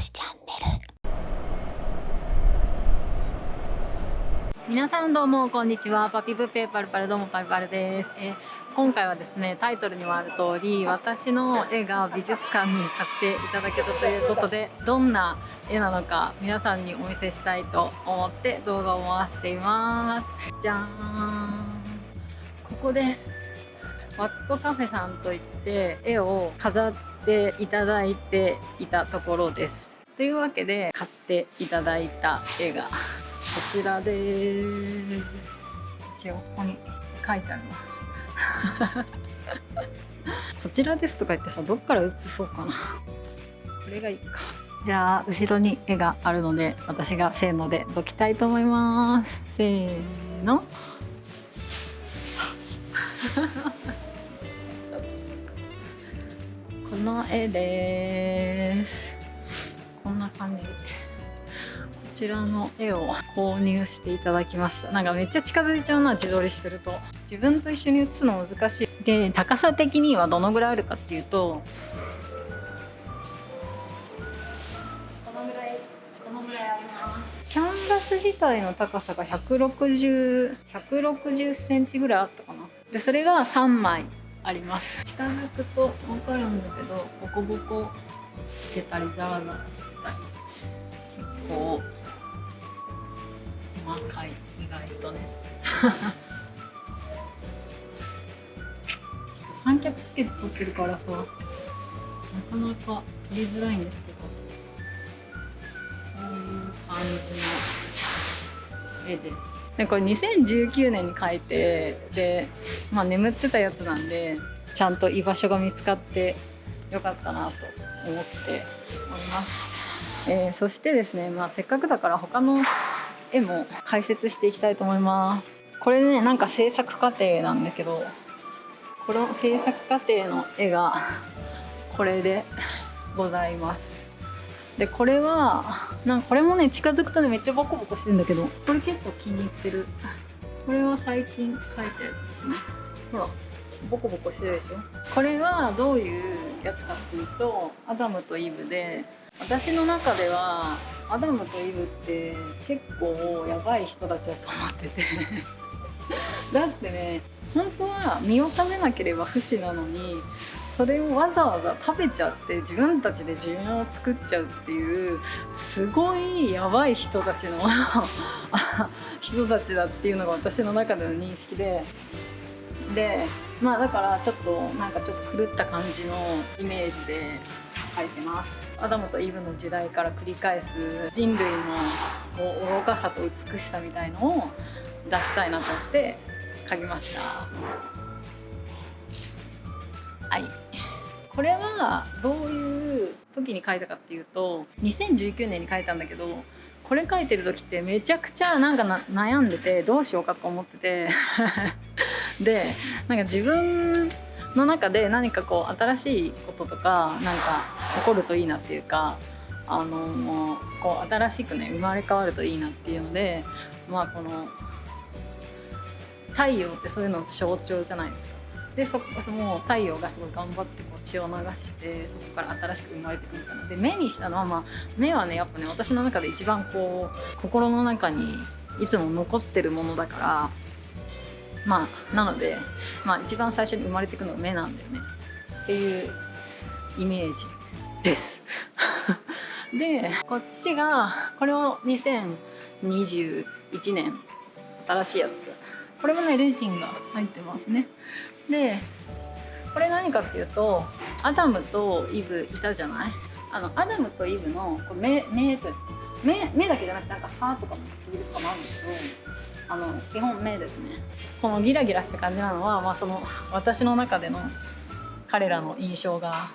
しチャンネル皆さんどうもこんにちは。パピプペーパルパルどうもパルパルです、えー今回はですねタイトルにもある通り私の絵が美術館に買っていただけたということでどんな絵なのか皆さんにお見せしたいと思って動画を回しています。じゃーん。ここです。ワットカフェさんといって絵を飾ってていただいていたところです。というわけで買っていただいた絵が こちらです。一応ここに書いてあります。こちらですとか言ってさどっから写そうかな。これがいいか。じゃあ後ろに絵があるので私がせーので解きたいと思います。せーの。の絵です。こんな感じ。こちらの絵を購入していただきました。なんかめっちゃ近づいちゃうな自撮りしてると。自分と一緒に写すの難しい。で高さ的にはどのぐらいあるかっていうと。このぐらいこのぐらいあります？キャンバス自体の高さが160 160センチぐらいあったかな。でそれが3枚。あります。近づくと分かるんだけどボコボコしてたりザラザラしてたり結構細かい意外とね。ちょっと三脚つけて撮ってるからさなかなか撮りづらいんですけどこういう感じの絵ですでこれ2019年に描いてで、まあ、眠ってたやつなんでちゃんと居場所が見つかってよかったなと思っております、えーそしてですね、まあ、せっかくだから他の絵も解説していきたいと思います。これねなんか制作過程なんだけどこの制作過程の絵がこれでございます。でこれはなんかこれもね近づくとねめっちゃボコボコしてるんだけど。これ結構気に入ってる。これは最近描いたやつですね。ほらボコボコしてるでしょ。これはどういうやつかっていうとアダムとイブで私の中ではアダムとイブって結構やばい人たちだと思ってて。だってね本当は身を食べなければ不死なのにそれをわざわざ食べちゃって自分たちで寿命を作っちゃうっていうすごいやばい人たちの 人たちだっていうのが私の中での認識で。でまあだからちょっとなんかちょっと狂った感じのイメージで描いてます。アダムとイブの時代から繰り返す人類のこう愚かさと美しさみたいのを出したいなと思って描きました。はい。これはどういう時に書いたかっていうと2019年に書いたんだけどこれ書いてる時ってめちゃくちゃなんかな悩んでてどうしようかと思ってて でなんか自分の中で何かこう新しいこととかなんか起こるといいなっていうかあのこう新しくね生まれ変わるといいなっていうのでまあこの太陽ってそういうの象徴じゃないですか。でそその太陽がすごい頑張ってこう血を流してそこから新しく生まれてくるみたいな。で目にしたのは、まあ、目はねやっぱね私の中で一番こう心の中にいつも残ってるものだからまあなので、まあ、一番最初に生まれてくのが目なんだよね。っていうイメージです。でこっちがこれを2021年新しいやつ。これもねレジンが入ってますね。でこれ何かっていうとアダムとイブいたじゃない？あのアダムとイブのこう目目と目目だけじゃなくてなんか歯とかも唇とかもあるんだけどあの基本目ですね。このギラギラした感じなのは、まあ、その私の中での彼らの印象が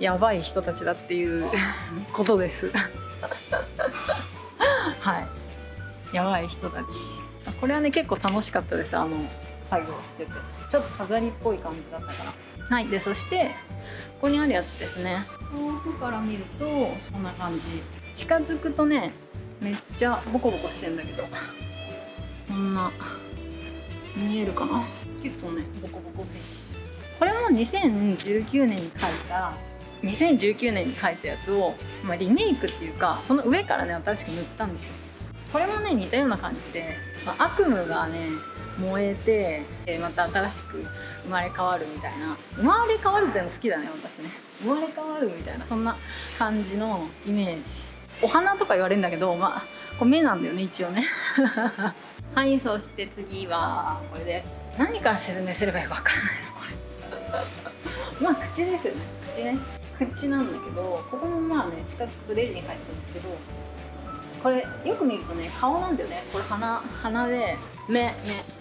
やばい人たちだっていう ことです。はい。やばい人たち。これはね結構楽しかったです。あの作業しててちょっと飾りっぽい感じだったからはいでそしてここにあるやつですね。遠くから見るとこんな感じ。近づくとねめっちゃボコボコしてんだけどこんな見えるかな？結構ねボコボコですこれは2019年に描いた2019年に描いたやつを、まあ、リメイクっていうかその上からね新しく塗ったんですよ。これもね似たような感じで、まあ、悪夢がね燃えて、えまた新しく生まれ変わるみたいな。生まれ変わるっていうの好きだね私ね。生まれ変わるみたいなそんな感じのイメージ。お花とか言われるんだけどまあこれ目なんだよね一応ね。はいそして次はこれです何から説明すればいいか分かんないのこれ。まあ口ですよね。口ね。口なんだけどここもまあね近づくとレジン入ってるんですけどこれよく見るとね顔なんだよね。これ鼻鼻で目目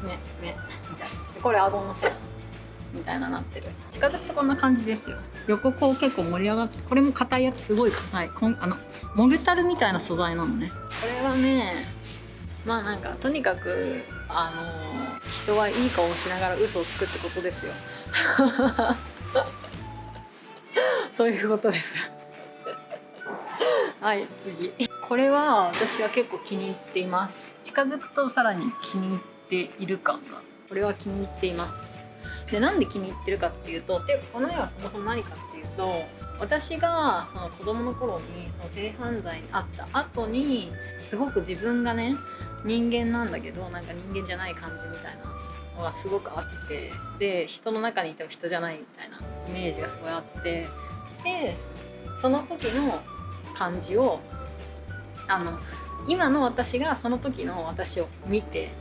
目目みたいな。これ顎のせみたいななってる。近づくとこんな感じですよ。横こう結構盛り上がってこれも硬いやつすごい硬い。こんあのモルタルみたいな素材なのね。これはねまあなんかとにかくあの人はいい顔をしながら嘘をつくってことですよ。そういうことです。はい次。これは私は結構気に入っています。近づくとさらに気に入っている感が。これは気に入っています。でなんで気に入ってるかっていうとでこの絵はそもそも何かっていうと私がその子供の頃にその性犯罪に遭った後にすごく自分がね人間なんだけどなんか人間じゃない感じみたいなのがすごくあってで人の中にいても人じゃないみたいなイメージがすごいあってでその時の感じをあの今の私がその時の私を見て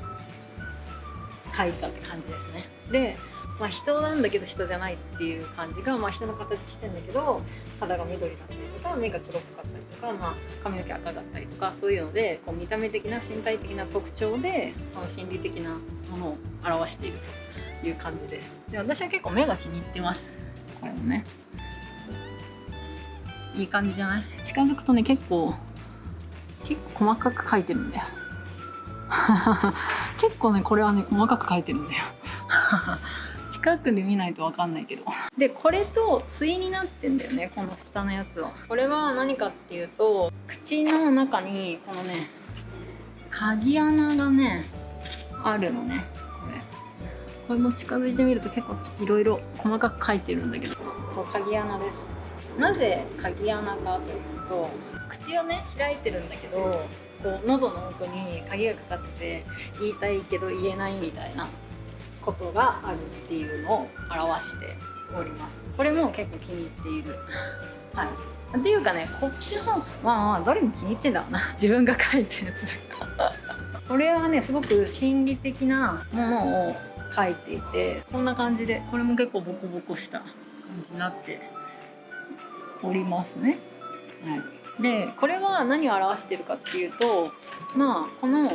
描いたって感じですね。でまあ、人なんだけど人じゃないっていう感じが、まあ、人の形してんだけど肌が緑だったりとか目が黒っかったりとか、まあ、髪の毛赤かったりとかそういうのでこう見た目的な身体的な特徴でその心理的なものを表しているという感じです。で私は結構目が気に入ってます。これもね。いい感じじゃない？近づくとね結構結構細かく描いてるんだよ。結構ねこれはね細かく描いてるんだよ。近くで見ないと分かんないけど。でこれと対になってんだよねこの下のやつは。これは何かっていうと口の中にこのね鍵穴がねあるのねこれ。これも近づいてみると結構いろいろ細かく書いてるんだけど。これ鍵穴です。なぜ鍵穴かというと口をね開いてるんだけどこう喉の奥に鍵がかかってて言いたいけど言えないみたいなことがあるっていうのを表しております。これも結構気に入っている。はい。っていうかねこっちのまあまあどれも気に入ってんだろうな。自分が書いたやつだから。これはねすごく心理的なものを書いていてこんな感じでこれも結構ボコボコした感じになっておりますね。はい、でこれは何を表してるかっていうとまあこの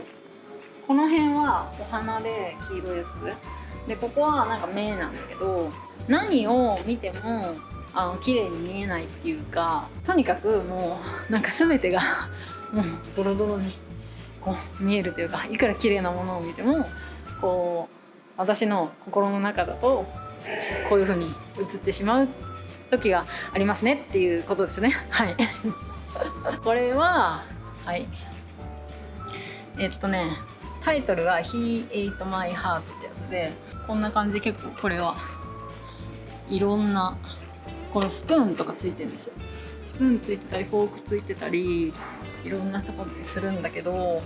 この辺はお花で黄色いやつ。でここはなんか目なんだけど何を見てもあの綺麗に見えないっていうかとにかくもう なんか全てが もうドロドロにこう見えるというかいくら綺麗なものを見てもこう私の心の中だとこういう風に映ってしまう時がありますねっていうことですね。はい。これははい。えっとねタイトルは「He Ate My Heart」ってやつでこんな感じで結構これはいろんなこのスプーンとかついてるんですよ。スプーンついてたりフォークついてたりいろんなとこでするんだけど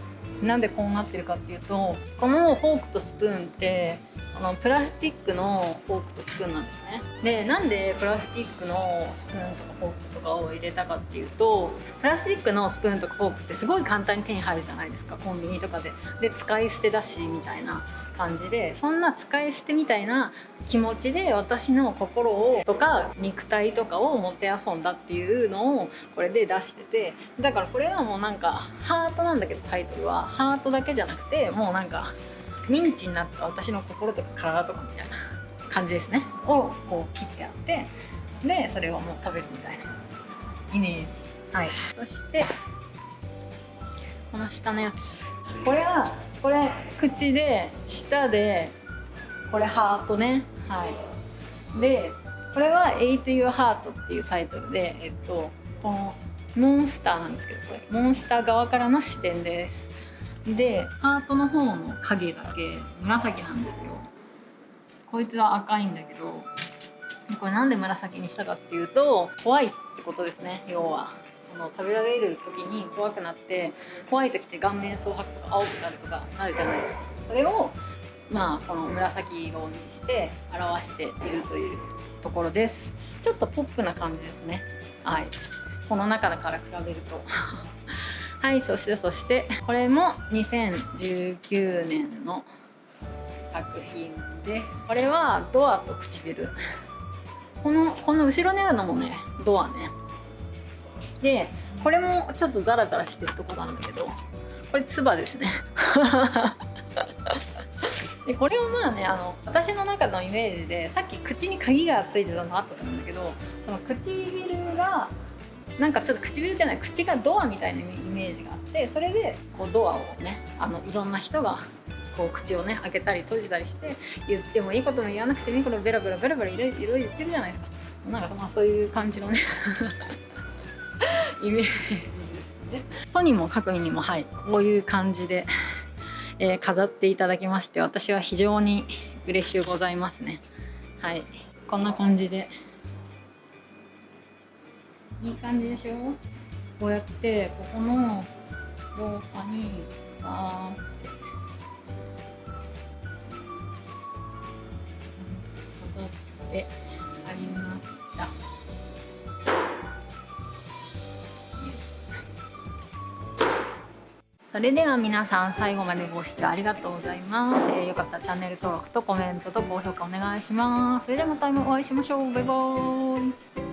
なんでこうなってるかっていうとこのフォークとスプーンってあのプラスチックのフォークとスプーンなんですね。でなんでプラスチックのスプーンとかフォークとかを入れたかっていうとプラスチックのスプーンとかフォークってすごい簡単に手に入るじゃないですかコンビニとかで。で使い捨てだしみたいな。感じでそんな使い捨てみたいな気持ちで私の心をとか肉体とかをもてあそんだっていうのをこれで出しててだからこれはもうなんかハートなんだけどタイトルはハートだけじゃなくてもうなんかミンチになった私の心とか体とかみたいな感じですね。をこう切ってあってでそれをもう食べるみたいなイメージ。はい。そしてこの下のやつ。これはこれ口で舌でこれハートね。はい。でこれは「Ate Your Heart」っていうタイトルでえっとこのモンスターなんですけどこれ。モンスター側からの視点です。でハートの方の影だけ紫なんですよ。こいつは赤いんだけどこれなんで紫にしたかっていうと怖いってことですね要はその食べられる時に怖くなって怖い時って顔面蒼白とか青くなるとかなるじゃないですか。それをまあこの紫色にして表しているというところです。ちょっとポップな感じですね。はい。この中だから比べると。はいそしてそしてこれも2019年の作品です。これはドアと唇。このこの後ろにあるのもねドアね。でこれもちょっとザラザラしてるとこなんだけどこれつばですね。でこれはまあねあの私の中のイメージでさっき口に鍵がついてたのあったと思うんだけどその唇がなんかちょっと唇じゃない口がドアみたいなイメージがあってそれでこうドアをねあのいろんな人がこう口をね開けたり閉じたりして言ってもいいことも言わなくてもいいことベラベラベラベラいろいろ言ってるじゃないですか。なんかまあそういう感じのね。イメージですね。とにもかくにもはいこういう感じで、えー、飾っていただきまして私は非常に嬉しゅうございますね。はい。こんな感じで。いい感じでしょ？こうやってここの廊下にバーって。飾ってありました。それでは皆さん最後までご視聴ありがとうございます、えー、よかったらチャンネル登録とコメントと高評価お願いします。それではまたお会いしましょう。バイバーイ。